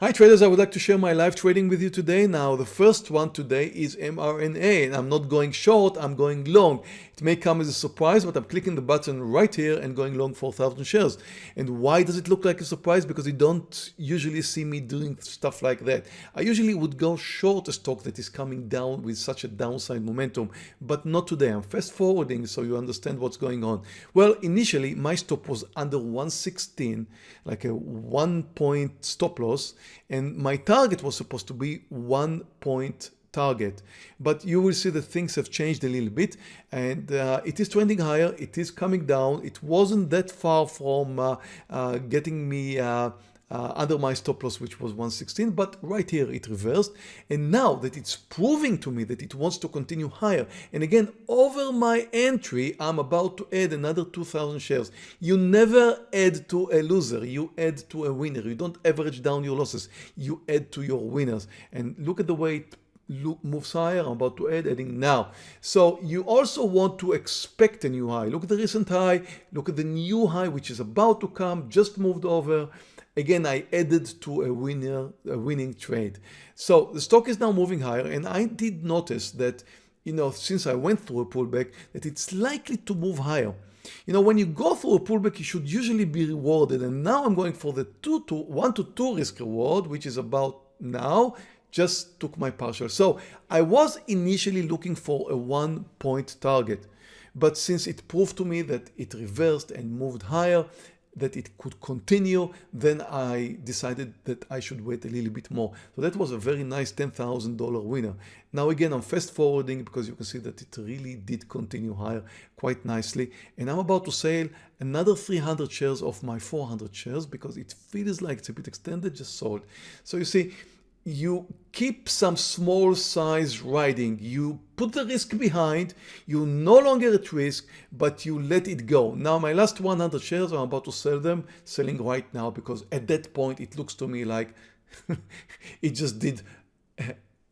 Hi traders, I would like to share my live trading with you today. Now the first one today is mRNA and I'm not going short, I'm going long. It may come as a surprise but I'm clicking the button right here and going long 4,000 shares. And why does it look like a surprise? Because you don't usually see me doing stuff like that. I usually would go short a stock that is coming down with such a downside momentum but not today. I'm fast forwarding so you understand what's going on. Well initially my stop was under 116 like a one point stop loss and my target was supposed to be one point target. But you will see that things have changed a little bit and uh, it is trending higher it is coming down. It wasn't that far from uh, uh, getting me uh, uh, under my stop loss which was 116 but right here it reversed. And now that it's proving to me that it wants to continue higher and again over my entry I'm about to add another 2000 shares. You never add to a loser you add to a winner. You don't average down your losses you add to your winners. And look at the way it moves higher I'm about to add adding now. So you also want to expect a new high. Look at the recent high. Look at the new high which is about to come just moved over. Again I added to a winner a winning trade. So the stock is now moving higher and I did notice that you know since I went through a pullback that it's likely to move higher. You know when you go through a pullback you should usually be rewarded. And now I'm going for the two to one to two risk reward which is about now just took my partial so I was initially looking for a one point target but since it proved to me that it reversed and moved higher that it could continue, then I decided that I should wait a little bit more. So that was a very nice $10,000 winner. Now again, I'm fast forwarding because you can see that it really did continue higher quite nicely. And I'm about to sell another 300 shares of my 400 shares because it feels like it's a bit extended, just sold. So you see, you keep some small size riding. You put the risk behind you no longer at risk but you let it go. Now my last 100 shares I'm about to sell them selling right now because at that point it looks to me like it just did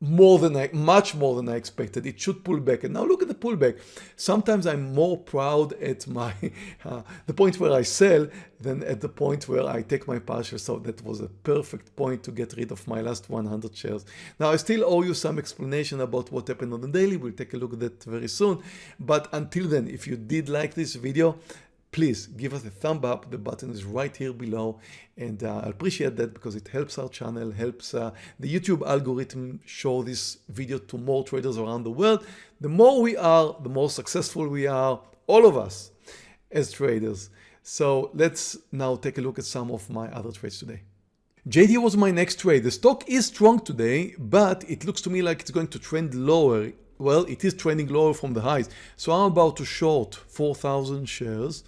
more than I, much more than I expected. It should pull back. And now look at the pullback. Sometimes I'm more proud at my uh, the point where I sell than at the point where I take my partial. So that was a perfect point to get rid of my last 100 shares. Now I still owe you some explanation about what happened on the daily. We'll take a look at that very soon. But until then, if you did like this video, please give us a thumb up the button is right here below and uh, I appreciate that because it helps our channel helps uh, the YouTube algorithm show this video to more traders around the world the more we are the more successful we are all of us as traders so let's now take a look at some of my other trades today JD was my next trade. The stock is strong today, but it looks to me like it's going to trend lower. Well, it is trending lower from the highs. So I'm about to short 4,000 shares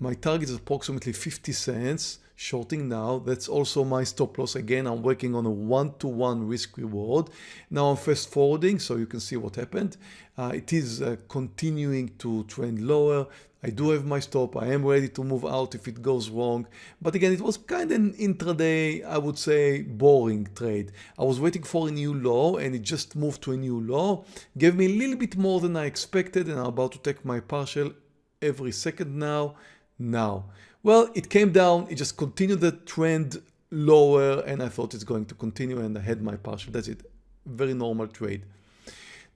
my target is approximately 50 cents shorting now. That's also my stop loss. Again, I'm working on a one-to-one -one risk reward. Now I'm fast forwarding so you can see what happened. Uh, it is uh, continuing to trend lower. I do have my stop. I am ready to move out if it goes wrong. But again, it was kind of an intraday, I would say, boring trade. I was waiting for a new low and it just moved to a new low. Gave me a little bit more than I expected and I'm about to take my partial every second now now? Well, it came down, it just continued the trend lower and I thought it's going to continue and I had my partial. That's it. Very normal trade.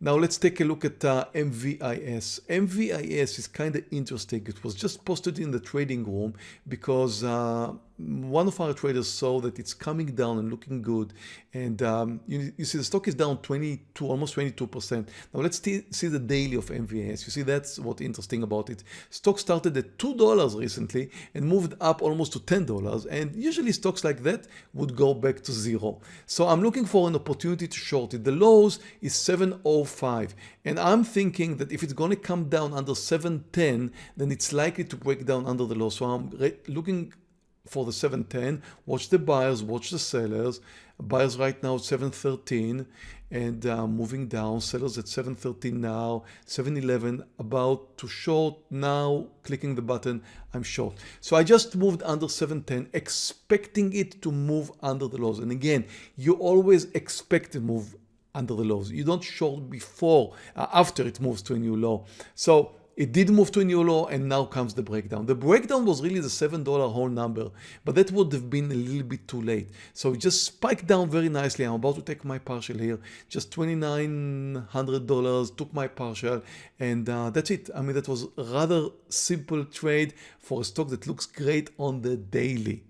Now let's take a look at uh, MVIS. MVIS is kind of interesting. It was just posted in the trading room because uh, one of our traders saw that it's coming down and looking good and um, you, you, see the stock is down 22 almost 22 percent. Now let's see the daily of MVIS you see that's what interesting about it. Stock started at two dollars recently and moved up almost to ten dollars and usually stocks like that would go back to zero. So I'm looking for an opportunity to short it. The lows is 705 and I'm thinking that if it's going to come down under 710 then it's likely to break down under the low. So I'm looking for the 710 watch the buyers watch the sellers. Buyers right now at 713 and uh, moving down sellers at 713 now 711 about to short. Now clicking the button I'm short. So I just moved under 710 expecting it to move under the lows. And again you always expect to move under the lows. You don't short before uh, after it moves to a new low. So it did move to a new low and now comes the breakdown. The breakdown was really the $7 whole number, but that would have been a little bit too late. So it just spiked down very nicely. I'm about to take my partial here, just $2,900, took my partial and uh, that's it. I mean, that was rather simple trade for a stock that looks great on the daily.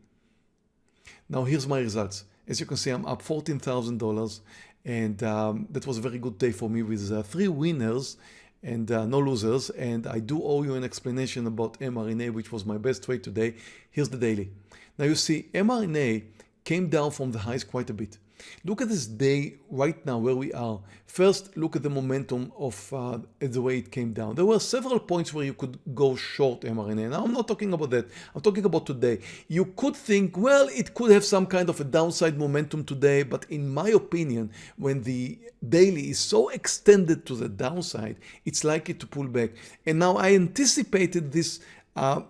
Now here's my results. As you can see, I'm up $14,000 and um, that was a very good day for me with uh, three winners and uh, no losers. And I do owe you an explanation about mRNA, which was my best trade today. Here's the daily. Now you see mRNA came down from the highs quite a bit. Look at this day right now where we are. First, look at the momentum of uh, the way it came down. There were several points where you could go short mRNA. Now, I'm not talking about that. I'm talking about today. You could think, well, it could have some kind of a downside momentum today, but in my opinion, when the daily is so extended to the downside, it's likely to pull back. And now I anticipated this uh,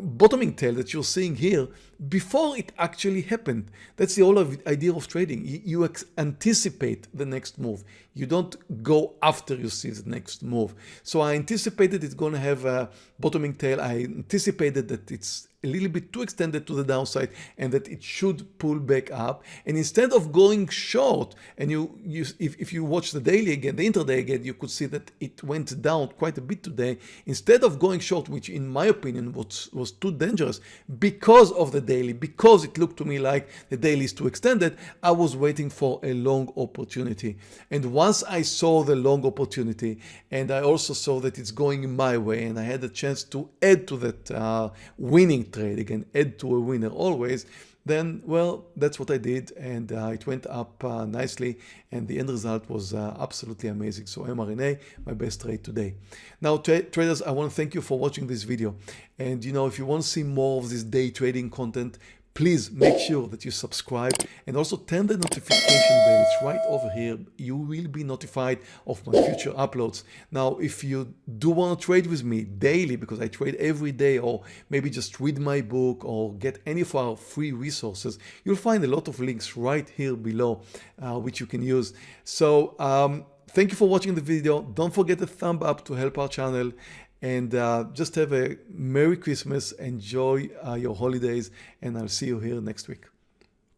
bottoming tail that you're seeing here before it actually happened. That's the whole idea of trading. You, anticipate the next move. You don't go after you see the next move. So I anticipated it's going to have a bottoming tail. I anticipated that it's a little bit too extended to the downside and that it should pull back up. And instead of going short, and you, you if, if you watch the daily again, the intraday again, you could see that it went down quite a bit today. Instead of going short, which in my opinion was, was too dangerous because of the daily, because it looked to me like the daily is too extended, I was waiting for a long opportunity. And once I saw the long opportunity and I also saw that it's going in my way and I had a chance to add to that uh, winning trade, again, add to a winner always, then, well, that's what I did and uh, it went up uh, nicely and the end result was uh, absolutely amazing. So mRNA, my best trade today. Now, tra traders, I want to thank you for watching this video. And you know, if you want to see more of this day trading content, please make sure that you subscribe and also turn the notification bell. It's right over here. You will be notified of my future uploads. Now, if you do want to trade with me daily, because I trade every day, or maybe just read my book or get any of our free resources, you'll find a lot of links right here below, uh, which you can use. So, um, thank you for watching the video. Don't forget the thumb up to help our channel and uh, just have a Merry Christmas, enjoy uh, your holidays, and I'll see you here next week.